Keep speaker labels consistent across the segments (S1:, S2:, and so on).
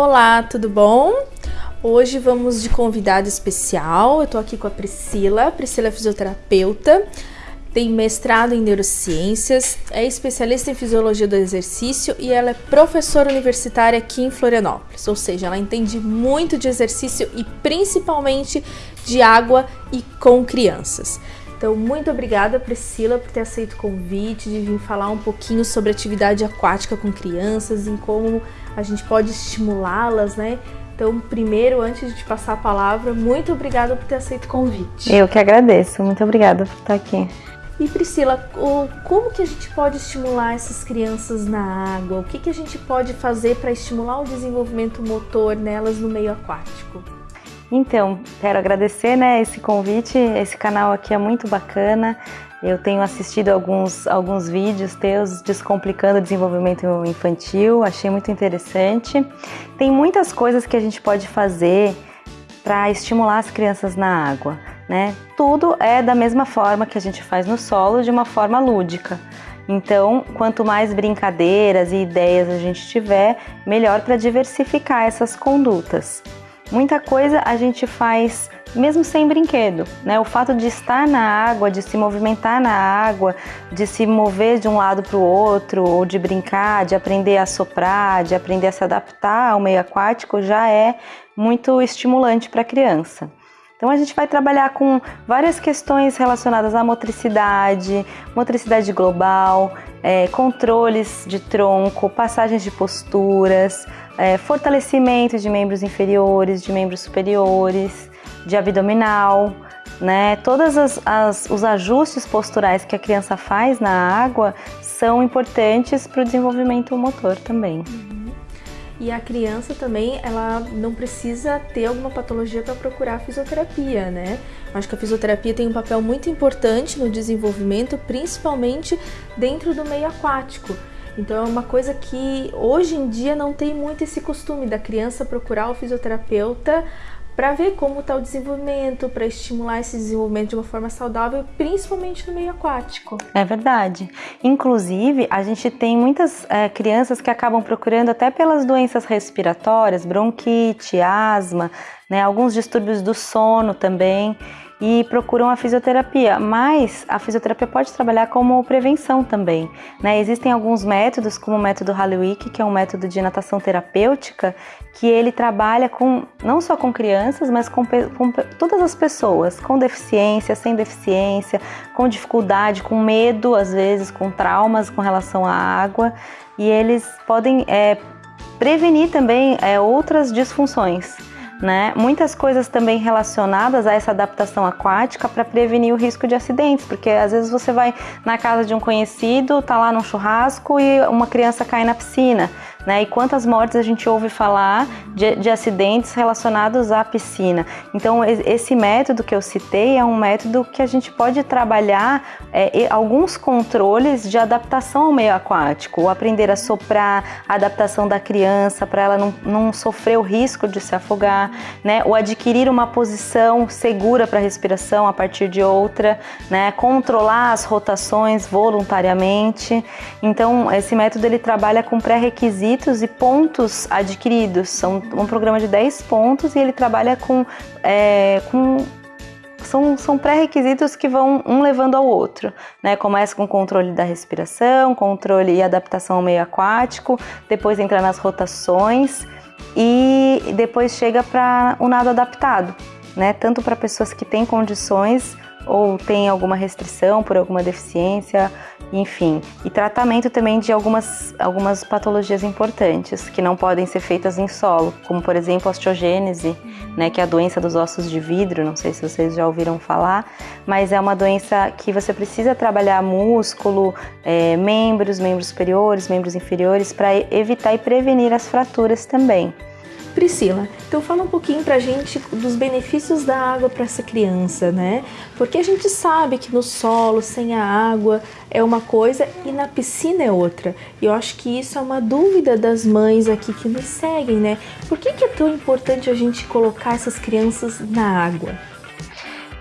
S1: Olá, tudo bom? Hoje vamos de convidada especial. Eu tô aqui com a Priscila. Priscila é fisioterapeuta, tem mestrado em neurociências, é especialista em fisiologia do exercício e ela é professora universitária aqui em Florianópolis. Ou seja, ela entende muito de exercício e principalmente de água e com crianças. Então, muito obrigada, Priscila, por ter aceito o convite de vir falar um pouquinho sobre atividade aquática com crianças e como a gente pode estimulá-las, né? Então, primeiro, antes de te passar a palavra, muito obrigada por ter aceito o convite.
S2: Eu que agradeço, muito obrigada por estar aqui.
S1: E Priscila, como que a gente pode estimular essas crianças na água? O que, que a gente pode fazer para estimular o desenvolvimento motor nelas no meio aquático?
S2: Então, quero agradecer né, esse convite, esse canal aqui é muito bacana. Eu tenho assistido alguns, alguns vídeos teus descomplicando o desenvolvimento infantil, achei muito interessante. Tem muitas coisas que a gente pode fazer para estimular as crianças na água, né? Tudo é da mesma forma que a gente faz no solo, de uma forma lúdica. Então, quanto mais brincadeiras e ideias a gente tiver, melhor para diversificar essas condutas. Muita coisa a gente faz mesmo sem brinquedo, né? O fato de estar na água, de se movimentar na água, de se mover de um lado para o outro, ou de brincar, de aprender a soprar, de aprender a se adaptar ao meio aquático já é muito estimulante para a criança. Então a gente vai trabalhar com várias questões relacionadas à motricidade, motricidade global, é, controles de tronco, passagens de posturas, é, fortalecimento de membros inferiores, de membros superiores, de abdominal, né? Todos os ajustes posturais que a criança faz na água são importantes para o desenvolvimento motor também.
S1: Uhum. E a criança também, ela não precisa ter alguma patologia para procurar fisioterapia, né? Acho que a fisioterapia tem um papel muito importante no desenvolvimento, principalmente dentro do meio aquático. Então é uma coisa que hoje em dia não tem muito esse costume da criança procurar o fisioterapeuta para ver como está o desenvolvimento, para estimular esse desenvolvimento de uma forma saudável, principalmente no meio aquático.
S2: É verdade. Inclusive, a gente tem muitas é, crianças que acabam procurando até pelas doenças respiratórias, bronquite, asma, né, alguns distúrbios do sono também e procuram a fisioterapia, mas a fisioterapia pode trabalhar como prevenção também. Né? Existem alguns métodos, como o método Halliwick, que é um método de natação terapêutica, que ele trabalha com não só com crianças, mas com, com todas as pessoas, com deficiência, sem deficiência, com dificuldade, com medo, às vezes, com traumas com relação à água, e eles podem é, prevenir também é, outras disfunções né? Muitas coisas também relacionadas a essa adaptação aquática para prevenir o risco de acidentes, porque às vezes você vai na casa de um conhecido, tá lá num churrasco e uma criança cai na piscina. Né? E quantas mortes a gente ouve falar de, de, acidentes relacionados à piscina. Então, esse método que eu citei é um método que a gente pode trabalhar é, alguns controles de adaptação ao meio aquático, aprender a soprar, a adaptação da criança para ela não, não sofrer o risco de se afogar, né? o adquirir uma posição segura para respiração a partir de outra, né? controlar as rotações voluntariamente. Então, esse método ele trabalha com pré-requisitos e pontos adquiridos. São um programa de 10 pontos e ele trabalha com, é, com são, são pré-requisitos que vão um levando ao outro, né? Começa com controle da respiração, controle e adaptação ao meio aquático, depois entra nas rotações e depois chega para o nado adaptado, né? Tanto para pessoas que têm condições ou têm alguma restrição por alguma deficiência, enfim. E tratamento também de algumas, algumas patologias importantes que não podem ser feitas em solo, como por exemplo a osteogênese, né, que é a doença dos ossos de vidro, não sei se vocês já ouviram falar, mas é uma doença que você precisa trabalhar músculo, é, membros, membros superiores, membros inferiores, para evitar e prevenir as fraturas também.
S1: Priscila, então fala um pouquinho pra gente dos benefícios da água para essa criança, né? Porque a gente sabe que no solo, sem a água, é uma coisa e na piscina é outra. E eu acho que isso é uma dúvida das mães aqui que nos seguem, né? Por que, que é tão importante a gente colocar essas crianças na água?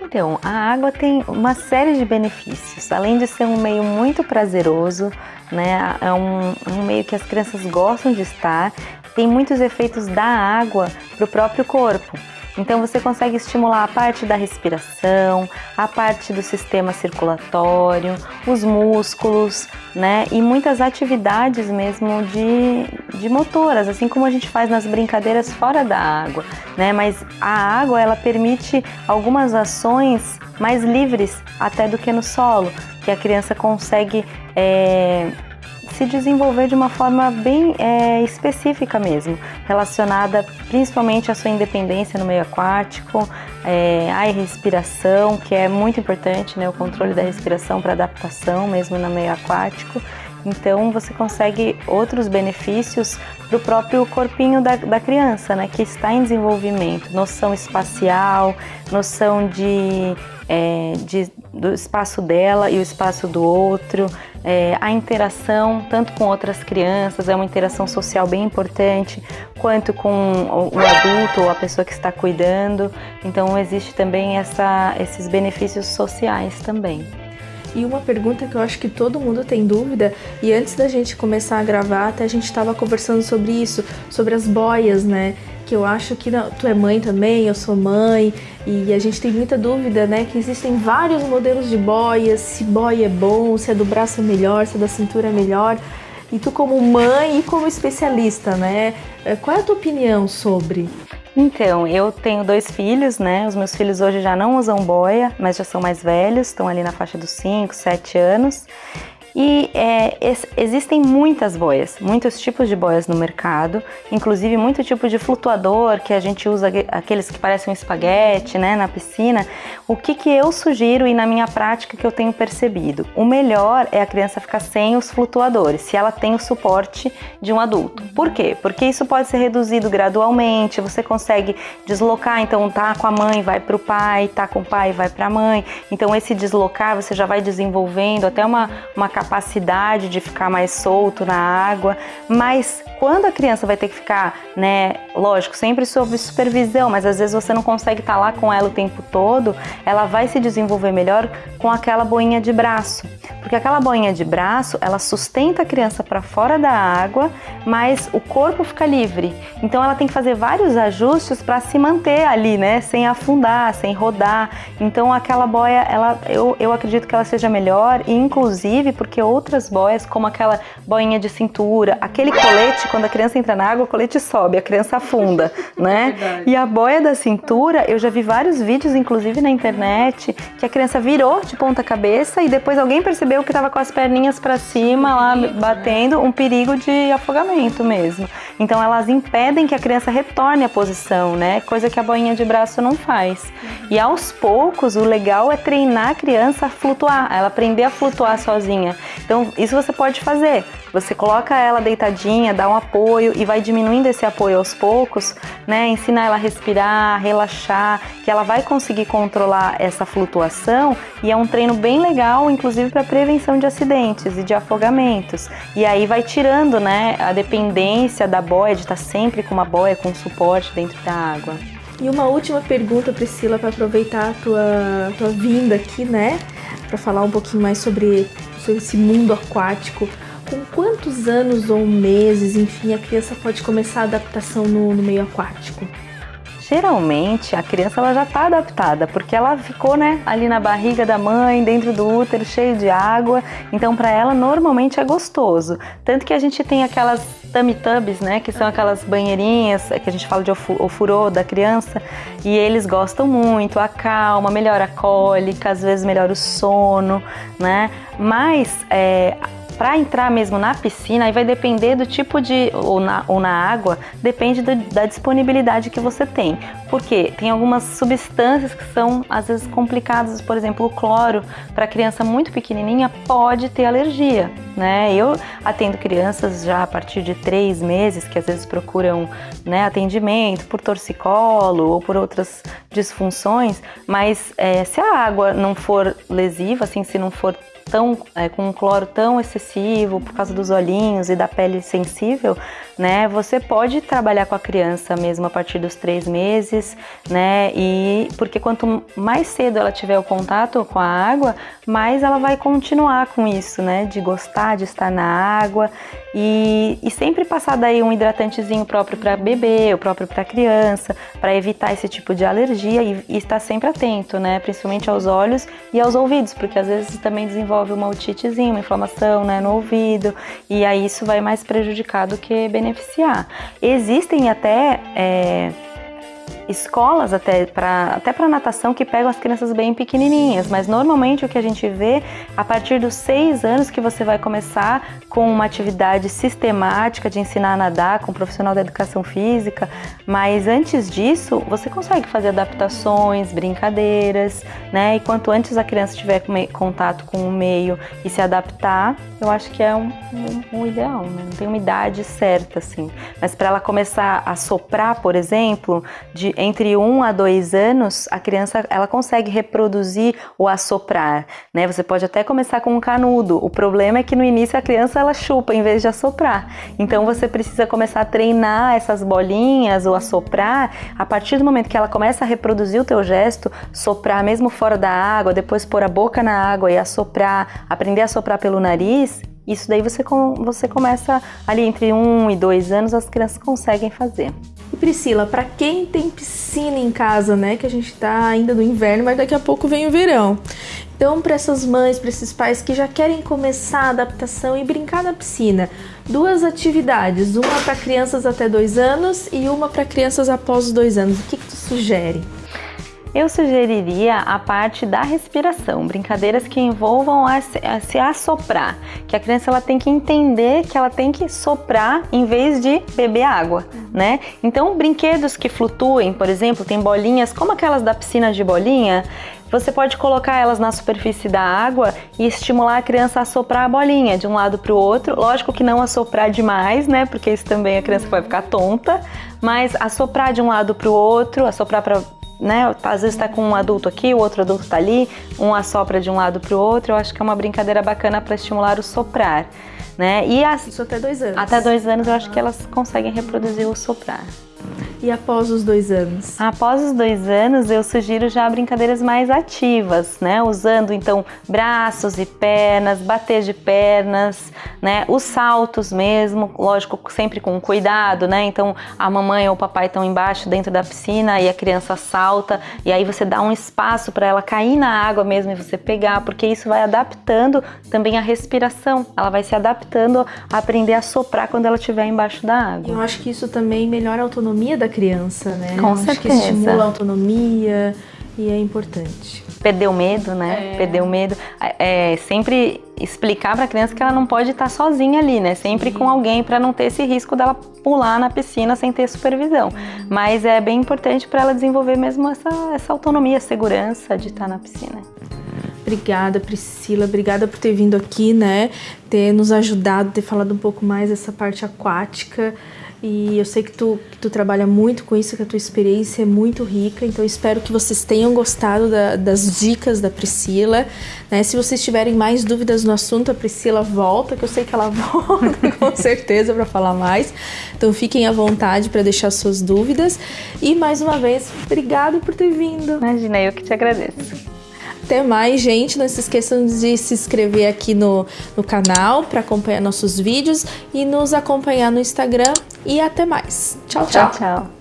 S2: Então, a água tem uma série de benefícios. Além de ser um meio muito prazeroso, né? É um, um meio que as crianças gostam de estar tem muitos efeitos da água para o próprio corpo. Então você consegue estimular a parte da respiração, a parte do sistema circulatório, os músculos, né? E muitas atividades mesmo de, de motoras, assim como a gente faz nas brincadeiras fora da água, né? Mas a água ela permite algumas ações mais livres até do que no solo, que a criança consegue é, se desenvolver de uma forma bem é, específica mesmo, relacionada principalmente à sua independência no meio aquático, é, à respiração, que é muito importante, né, o controle da respiração para adaptação mesmo no meio aquático. Então você consegue outros benefícios para o próprio corpinho da, da, criança, né, que está em desenvolvimento, noção espacial, noção de, é, de do espaço dela e o espaço do outro, é, a interação tanto com outras crianças, é uma interação social bem importante, quanto com o adulto ou a pessoa que está cuidando. Então existe também essa, esses benefícios sociais também.
S1: E uma pergunta que eu acho que todo mundo tem dúvida, e antes da gente começar a gravar, até a gente estava conversando sobre isso, sobre as boias, né? Que eu acho que não, tu é mãe também, eu sou mãe, e a gente tem muita dúvida, né? Que existem vários modelos de boias, se boia é bom, se é do braço é melhor, se é da cintura é melhor. E tu como mãe e como especialista, né? Eh, qual é a tua opinião sobre?
S2: Então, eu tenho dois filhos, né? Os meus filhos hoje já não usam boia, mas já são mais velhos, estão ali na faixa dos 5, 7 anos. E é, existem muitas boias, muitos tipos de boias no mercado, inclusive muito tipo de flutuador que a gente usa, aqueles que parecem um espaguete né, na piscina. O que, que eu sugiro e na minha prática que eu tenho percebido? O melhor é a criança ficar sem os flutuadores, se ela tem o suporte de um adulto. Por quê? Porque isso pode ser reduzido gradualmente, você consegue deslocar, então tá com a mãe, vai para o pai, tá com o pai, vai para a mãe. Então esse deslocar você já vai desenvolvendo até uma, uma capacidade capacidade de ficar mais solto na água, mas quando a criança vai ter que ficar, né, lógico, sempre sob supervisão, mas às vezes você não consegue estar lá com ela o tempo todo, ela vai se desenvolver melhor com aquela boinha de braço. Porque aquela boinha de braço, ela sustenta a criança para fora da água, mas o corpo fica livre. Então ela tem que fazer vários ajustes para se manter ali, né, sem afundar, sem rodar. Então aquela boia, ela eu, eu acredito que ela seja melhor inclusive porque que outras boias, como aquela boinha de cintura, aquele colete, quando a criança entra na água, o colete sobe, a criança afunda, né? Verdade. E a boia da cintura, eu já vi vários vídeos, inclusive na internet, que a criança virou de ponta cabeça e depois alguém percebeu que estava com as perninhas para cima lá né? batendo, um perigo de afogamento mesmo. Então elas impedem que a criança retorne à posição, né? Coisa que a boinha de braço não faz. E aos poucos, o legal é treinar a criança a flutuar, ela aprender a flutuar sozinha. Então, isso você pode fazer. Você coloca ela deitadinha, dá um apoio e vai diminuindo esse apoio aos poucos, né? Ensina ela a respirar, relaxar, que ela vai conseguir controlar essa flutuação e é um treino bem legal, inclusive para prevenção de acidentes e de afogamentos. E aí vai tirando, né, a dependência da boia de estar sempre com uma boia com suporte dentro da água.
S1: E uma última pergunta, Priscila, para aproveitar a tua, tua vinda aqui, né? Para falar um pouquinho mais sobre esse mundo aquático, com quantos anos ou meses, enfim, a criança pode começar a adaptação no, no meio aquático?
S2: Geralmente a criança ela já está adaptada, porque ela ficou né, ali na barriga da mãe, dentro do útero, cheio de água, então para ela normalmente é gostoso. Tanto que a gente tem aquelas tummy tubs, né, que são aquelas banheirinhas que a gente fala de ofurô da criança, e eles gostam muito, acalma, melhora a cólica, às vezes melhora o sono, né? Mas é, para entrar mesmo na piscina, aí vai depender do tipo de. ou na, ou na água, depende do, da disponibilidade que você tem. Porque tem algumas substâncias que são às vezes complicadas, por exemplo, o cloro, para criança muito pequenininha, pode ter alergia. Né? Eu atendo crianças já a partir de três meses que às vezes procuram né, atendimento por torcicolo ou por outras disfunções, mas é, se a água não for lesiva, assim, se não for tão, é, com um cloro tão excessivo, por causa dos olhinhos e da pele sensível, né? Você pode trabalhar com a criança mesmo a partir dos três meses, né? E porque quanto mais cedo ela tiver o contato com a água, mais ela vai continuar com isso, né? De gostar de estar na água e, e sempre passar daí um hidratantezinho próprio para bebê, o próprio para criança, para evitar esse tipo de alergia e, e estar sempre atento, né? Principalmente aos olhos e aos ouvidos, porque às vezes também desenvolve uma otitezinha, uma inflamação, né? No ouvido e aí isso vai mais prejudicar do que beneficiar beneficiar. Existem até é, escolas até para até para natação que pegam as crianças bem pequenininhas, mas normalmente o que a gente vê a partir dos seis anos que você vai começar com uma atividade sistemática de ensinar a nadar com um profissional da educação física, mas antes disso você consegue fazer adaptações, brincadeiras, né? E quanto antes a criança tiver contato com o meio e se adaptar, eu acho que é um, um, um ideal, né? Não tem uma idade certa assim, mas para ela começar a soprar, por exemplo, de entre um a dois anos, a criança ela consegue reproduzir o assoprar, né? Você pode até começar com um canudo. O problema é que no início a criança ela chupa em vez de assoprar. Então você precisa começar a treinar essas bolinhas ou assoprar. A partir do momento que ela começa a reproduzir o teu gesto, soprar mesmo fora da água, depois pôr a boca na água e assoprar, aprender a soprar pelo nariz, isso daí você, você começa ali entre um e dois anos, as crianças conseguem fazer.
S1: E Priscila, para quem tem piscina em casa, né, que a gente tá ainda no inverno, mas daqui a pouco vem o verão. Então, para essas mães, para esses pais que já querem começar a adaptação e brincar na piscina, duas atividades, uma para crianças até dois anos e uma para crianças após os dois anos. O que, que tu sugere?
S2: Eu sugeriria a parte da respiração, brincadeiras que envolvam a se, assoprar, que a criança ela tem que entender que ela tem que soprar em vez de beber água, né? Então, brinquedos que flutuem, por exemplo, tem bolinhas como aquelas da piscina de bolinha, você pode colocar elas na superfície da água e estimular a criança a soprar a bolinha de um lado para o outro. Lógico que não assoprar demais, né? Porque isso também a criança vai ficar tonta. Mas assoprar de um lado para o outro, assoprar para né? Às vezes está com um adulto aqui, o outro adulto está ali, um assopra de um lado para o outro. Eu acho que é uma brincadeira bacana para estimular o soprar, né?
S1: E as... Isso até dois anos.
S2: Até dois anos eu acho que elas conseguem reproduzir o soprar.
S1: E após os dois anos?
S2: Após os dois anos, eu sugiro já brincadeiras mais ativas, né? Usando então braços e pernas, bater de pernas, né? Os saltos mesmo, lógico, sempre com cuidado, né? Então a mamãe ou o papai estão embaixo dentro da piscina e a criança salta, e aí você dá um espaço para ela cair na água mesmo e você pegar, porque isso vai adaptando também a respiração. Ela vai se adaptando a aprender a soprar quando ela estiver embaixo da água.
S1: Eu acho que isso também melhora a autonomia da da criança, né?
S2: Com certeza.
S1: Acho que estimula a autonomia e é importante.
S2: Perder o medo, né? É. Perder o medo. É, sempre explicar para a criança que ela não pode estar sozinha ali, né? Sempre Sim. com alguém para não ter esse risco dela pular na piscina sem ter supervisão. Uhum. Mas é bem importante para ela desenvolver mesmo essa, essa autonomia, segurança de estar na piscina.
S1: Obrigada, Priscila. Obrigada por ter vindo aqui, né? Ter nos ajudado, ter falado um pouco mais dessa parte aquática. E eu sei que tu, que tu trabalha muito com isso, que a tua experiência é muito rica, então espero que vocês tenham gostado da, das dicas da Priscila. Né? Se vocês tiverem mais dúvidas no assunto, a Priscila volta, que eu sei que ela volta com certeza para falar mais. Então fiquem à vontade para deixar suas dúvidas. E mais uma vez, obrigado por ter vindo.
S2: Imagina, eu que te agradeço.
S1: Até mais, gente. Não se esqueçam de se inscrever aqui no, no canal para acompanhar nossos vídeos e nos acompanhar no Instagram. E até mais. tchau. tchau.
S2: tchau, tchau.